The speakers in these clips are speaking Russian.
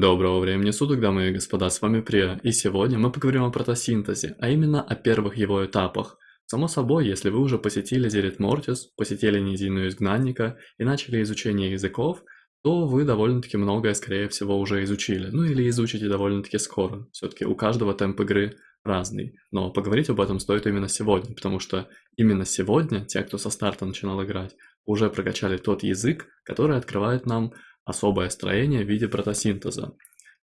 Доброго времени суток, дамы и господа, с вами Прия, и сегодня мы поговорим о протосинтезе, а именно о первых его этапах. Само собой, если вы уже посетили Зерит Мортис, посетили Низину Изгнанника и начали изучение языков, то вы довольно-таки многое, скорее всего, уже изучили, ну или изучите довольно-таки скоро. Все-таки у каждого темп игры разный, но поговорить об этом стоит именно сегодня, потому что именно сегодня те, кто со старта начинал играть, уже прокачали тот язык, который открывает нам особое строение в виде протосинтеза.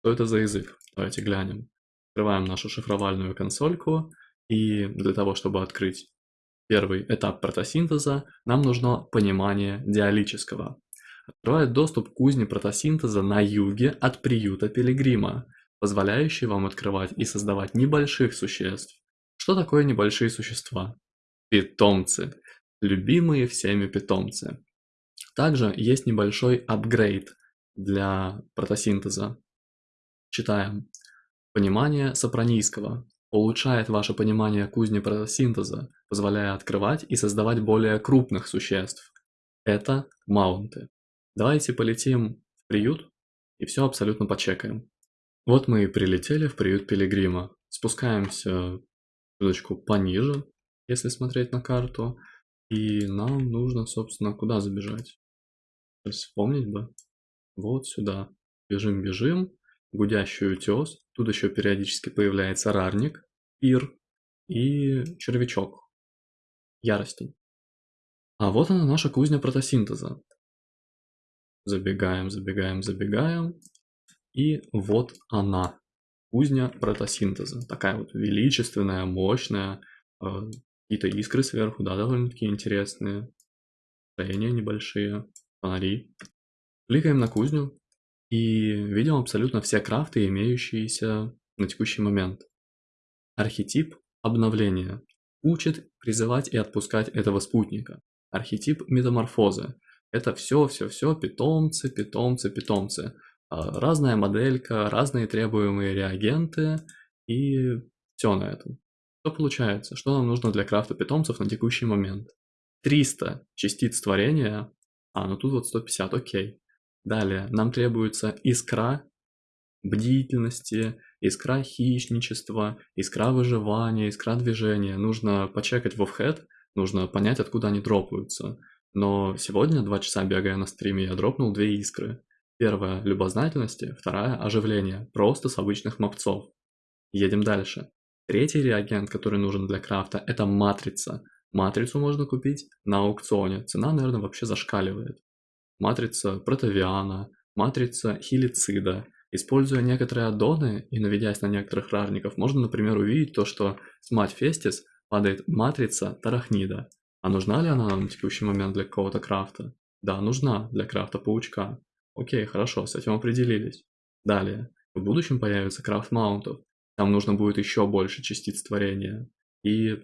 Что это за язык? Давайте глянем. Открываем нашу шифровальную консольку, и для того, чтобы открыть первый этап протосинтеза, нам нужно понимание диалического. Открывает доступ к кузне протосинтеза на юге от приюта Пилигрима, позволяющий вам открывать и создавать небольших существ. Что такое небольшие существа? Питомцы. Любимые всеми питомцы. Также есть небольшой апгрейд для протосинтеза. Читаем. Понимание сопранийского. Улучшает ваше понимание кузни протосинтеза, позволяя открывать и создавать более крупных существ. Это маунты. Давайте полетим в приют и все абсолютно почекаем. Вот мы и прилетели в приют Пилигрима. Спускаемся чуточку пониже, если смотреть на карту. И нам нужно, собственно, куда забежать? Вспомнить бы. Вот сюда. Бежим, бежим. Гудящий утес. Тут еще периодически появляется рарник, пир и червячок. Яростень. А вот она наша кузня протосинтеза. Забегаем, забегаем, забегаем. И вот она. Кузня протосинтеза. Такая вот величественная, мощная. Э, какие-то искры сверху, да, довольно-таки интересные. Строения небольшие фонари. Кликаем на кузню и видим абсолютно все крафты, имеющиеся на текущий момент. Архетип обновления учит призывать и отпускать этого спутника. Архетип метаморфозы. Это все-все-все питомцы, питомцы, питомцы. А, разная моделька, разные требуемые реагенты и все на этом. Что получается? Что нам нужно для крафта питомцев на текущий момент? 300 частиц творения а, ну тут вот 150, окей. Далее, нам требуется искра бдительности, искра хищничества, искра выживания, искра движения. Нужно почекать в офхед, нужно понять, откуда они дропаются. Но сегодня, два часа бегая на стриме, я дропнул две искры. Первая – любознательности, вторая – оживление, просто с обычных мопцов. Едем дальше. Третий реагент, который нужен для крафта – это матрица. Матрицу можно купить на аукционе, цена, наверное, вообще зашкаливает. Матрица протовиана, матрица хилицида. Используя некоторые аддоны и наведясь на некоторых рарников, можно, например, увидеть то, что с мать Фестис падает матрица тарахнида. А нужна ли она на текущий момент для какого-то крафта? Да, нужна для крафта паучка. Окей, хорошо, с этим определились. Далее, в будущем появится крафт маунтов. Там нужно будет еще больше частиц творения. И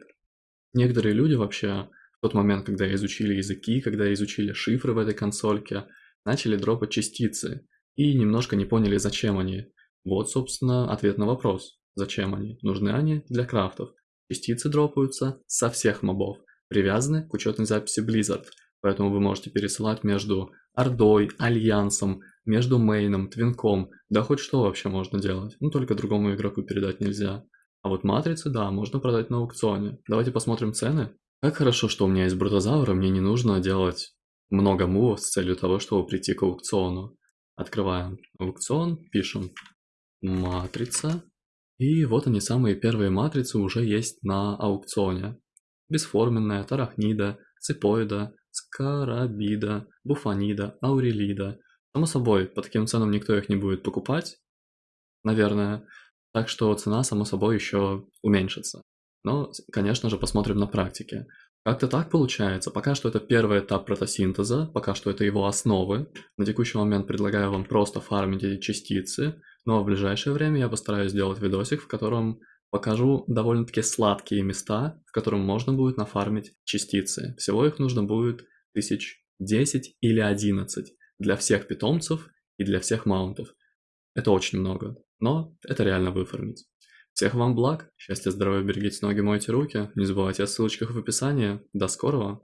Некоторые люди вообще в тот момент, когда изучили языки, когда изучили шифры в этой консольке, начали дропать частицы и немножко не поняли, зачем они. Вот, собственно, ответ на вопрос. Зачем они? Нужны они для крафтов. Частицы дропаются со всех мобов, привязаны к учетной записи Blizzard, поэтому вы можете пересылать между Ордой, Альянсом, между мейном, твинком, да хоть что вообще можно делать, ну только другому игроку передать нельзя. А вот матрицы, да, можно продать на аукционе. Давайте посмотрим цены. Как хорошо, что у меня есть брутозавр, мне не нужно делать много мувов с целью того, чтобы прийти к аукциону. Открываем аукцион, пишем матрица. И вот они, самые первые матрицы уже есть на аукционе. Бесформенная, тарахнида, ципоида, скарабида, буфанида, аурелида. Само собой, по таким ценам никто их не будет покупать, наверное. Так что цена, само собой, еще уменьшится. Но, конечно же, посмотрим на практике. Как-то так получается. Пока что это первый этап протосинтеза, пока что это его основы. На текущий момент предлагаю вам просто фармить эти частицы, но в ближайшее время я постараюсь сделать видосик, в котором покажу довольно-таки сладкие места, в котором можно будет нафармить частицы. Всего их нужно будет тысяч 10 или 11 для всех питомцев и для всех маунтов. Это очень много. Но это реально выформить. Всех вам благ, счастья, здоровья, берегите ноги, мойте руки. Не забывайте о ссылочках в описании. До скорого!